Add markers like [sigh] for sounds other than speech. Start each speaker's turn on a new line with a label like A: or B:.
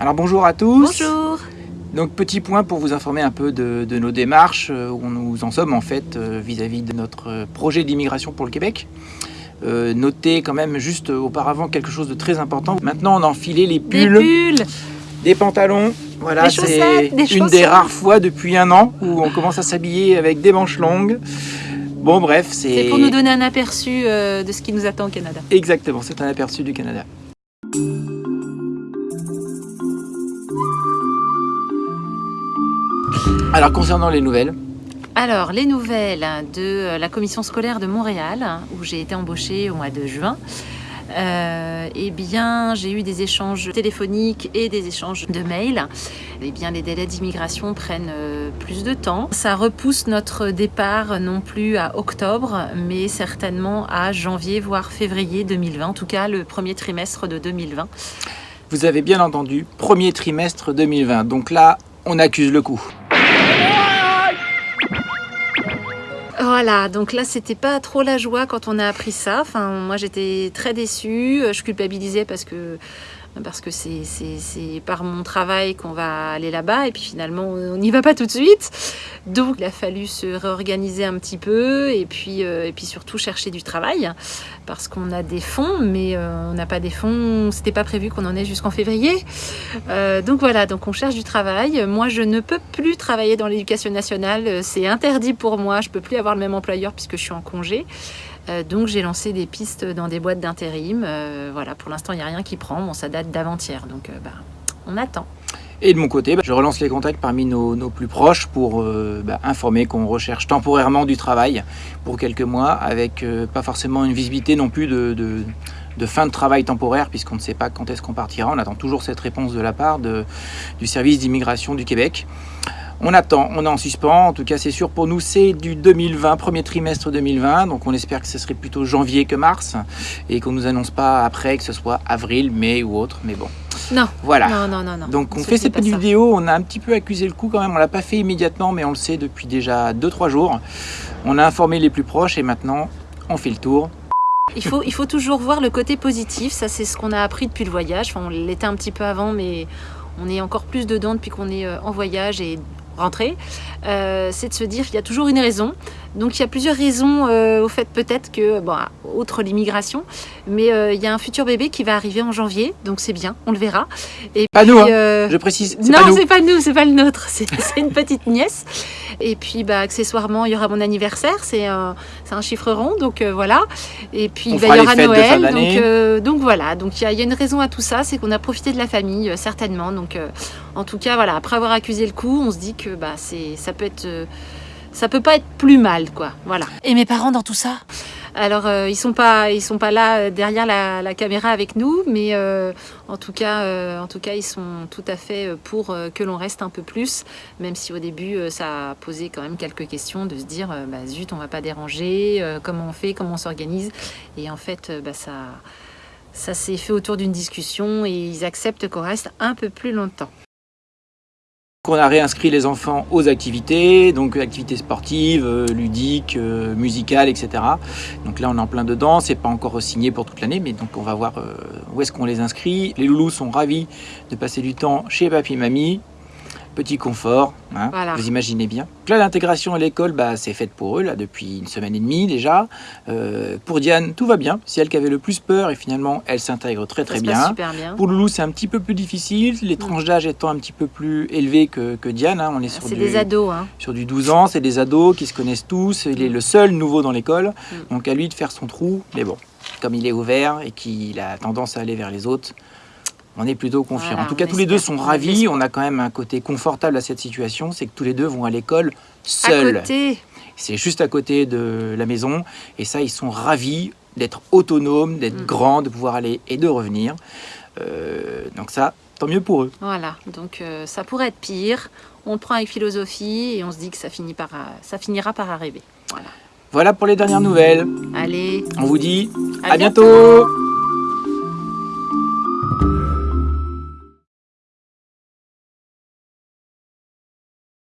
A: Alors bonjour à tous.
B: Bonjour.
A: Donc petit point pour vous informer un peu de, de nos démarches, euh, où nous en sommes en fait euh, vis-à-vis de notre projet d'immigration pour le Québec. Euh, notez quand même juste auparavant quelque chose de très important. Maintenant on a enfilé les
B: Des
A: pulls, des pantalons. Voilà, c'est une des rares fois depuis un an où on commence à s'habiller avec des manches longues. Bon bref, c'est...
B: C'est pour nous donner un aperçu euh, de ce qui nous attend au Canada.
A: Exactement, c'est un aperçu du Canada. Alors concernant les nouvelles,
B: Alors, les nouvelles de euh, la commission scolaire de Montréal, où j'ai été embauchée au mois de juin. Euh, eh bien, j'ai eu des échanges téléphoniques et des échanges de mails. Eh bien, les délais d'immigration prennent euh, plus de temps. Ça repousse notre départ non plus à octobre, mais certainement à janvier, voire février 2020. En tout cas, le premier trimestre de 2020.
A: vous avez bien entendu, premier trimestre 2020. Donc là, on accuse le coup.
B: Voilà, donc là c'était pas trop la joie quand on a appris ça. Enfin, moi j'étais très déçue, je culpabilisais parce que parce que c'est par mon travail qu'on va aller là-bas et puis finalement on n'y va pas tout de suite. Donc il a fallu se réorganiser un petit peu et puis euh, et puis surtout chercher du travail parce qu'on a des fonds mais euh, on n'a pas des fonds, c'était pas prévu qu'on en ait jusqu'en février. Euh, donc voilà, donc on cherche du travail. Moi, je ne peux plus travailler dans l'éducation nationale. Euh, C'est interdit pour moi. Je peux plus avoir même employeur puisque je suis en congé. Euh, donc j'ai lancé des pistes dans des boîtes d'intérim. Euh, voilà, pour l'instant, il n'y a rien qui prend. Bon, ça date d'avant-hier, donc euh, bah, on attend.
A: Et de mon côté, bah, je relance les contacts parmi nos, plus proches pour bah, informer qu'on recherche temporairement du travail pour quelques mois, avec pas forcément une visibilité non plus de, fin de travail temporaire, puisqu'on ne sait pas quand est-ce qu'on partira. On attend toujours cette réponse de la part du service d'immigration du Québec. On attend, on est en suspens. En tout cas, c'est sûr pour nous, c'est du 2020, premier trimestre 2020. Donc, on espère que ce serait plutôt janvier que mars et qu'on nous annonce pas après que ce soit avril, mai ou autre. Mais bon,
B: Non,
A: voilà.
B: non, non, non, non.
A: Donc on fait cette petite vidéo, on a un petit peu accusé le coup quand même, on l'a pas fait immédiatement mais on le sait depuis déjà 2-3 jours. On a informé les plus proches et maintenant on fait le tour.
B: Il faut, il faut toujours voir le côté positif. Ça, c'est ce qu'on a appris depuis le voyage. Enfin, on l'était un petit peu avant, mais on est encore plus dedans depuis qu'on est euh, en voyage et rentré. Euh, c'est de se dire qu'il y a toujours une raison. Donc, il y a plusieurs raisons euh, au fait peut-être que, bon, outre l'immigration, mais euh, il y a un futur bébé qui va arriver en janvier. Donc, c'est bien, on le verra. Et
A: Pas nous, hein.
B: euh,
A: Je précise,
B: non, c'est pas nous, c'est pas le nôtre, [laughs] c'est une petite nièce. Et puis, bah, accessoirement, il y aura mon anniversaire, c'est un, un chiffre rond, donc voilà. Et puis, bah, il y aura Noël, donc, donc voilà. Donc il y, a- il y a une raison à tout ça, c'est qu'on a profité de la famille, certainement. Donc, en tout cas, voilà, après avoir accusé le coup, on se dit que bah, ça peut être. Ça peut pas être plus mal, quoi. Voilà.
C: Et mes parents dans tout ça
B: Alors, euh, ils sont pas, ils sont pas là euh, derrière la, la caméra avec nous, mais euh, en tout cas, euh, en tout cas, ils sont tout à fait euh, pour euh, que l'on reste un peu plus, même si au début, euh, ça a posé quand même quelques questions de se dire, bah, zut, on va pas déranger, euh, comment on fait, comment on s'organise, et en fait, bah, ça, ça s'est fait autour d'une discussion et ils acceptent qu'on reste un peu plus longtemps.
A: On a réinscrit les enfants aux activités, donc activités sportives, euh, ludiques, euh, musicales, etc. Donc là on est en plein dedans, c'est pas encore signé pour toute l'année, mais donc on va voir euh, où est-ce qu'on les inscrit. Les loulous sont ravis de passer du temps chez papy et mamie. Petit confort, hein,
B: Voilà.
A: vous imaginez bien. Donc là, l'intégration à l'école, bah, c'est faite pour eux là depuis une semaine et demie déjà. Euh, pour Diane, tout va bien. C'est elle qui avait le plus peur et finalement, elle s'intègre très très bien. Pour Loulou, c'est un petit peu plus difficile, les tranches d'âge étant un petit peu plus élevées que, que Diane. hein. On est sur
B: C'est
A: du,
B: des ados, hein.
A: sur du 12 ans, c'est des ados qui se connaissent tous. Il est le seul nouveau dans l'école,
B: Mm.
A: donc à lui de faire son trou. Mais bon, comme il est ouvert et qu'il a tendance à aller vers les autres, on est plutôt confiant.
B: Voilà,
A: en tout cas, tous les deux sont
B: On
A: ravis. On a quand même un côté confortable à cette situation, c'est que tous les deux vont à l'école seuls. C'est juste à côté de la maison. Et ça, ils sont ravis d'être autonomes, d'être
B: Mm.
A: grands, de pouvoir aller et de revenir. Euh, donc ça, tant mieux pour eux.
B: Voilà, donc euh, ça pourrait être pire. On le prend avec philosophie et on se dit que ça, finit par, ça finira par arriver. Voilà.
A: Voilà pour les dernières nouvelles.
B: Allez,
A: On vous dit
B: à
A: à bientôt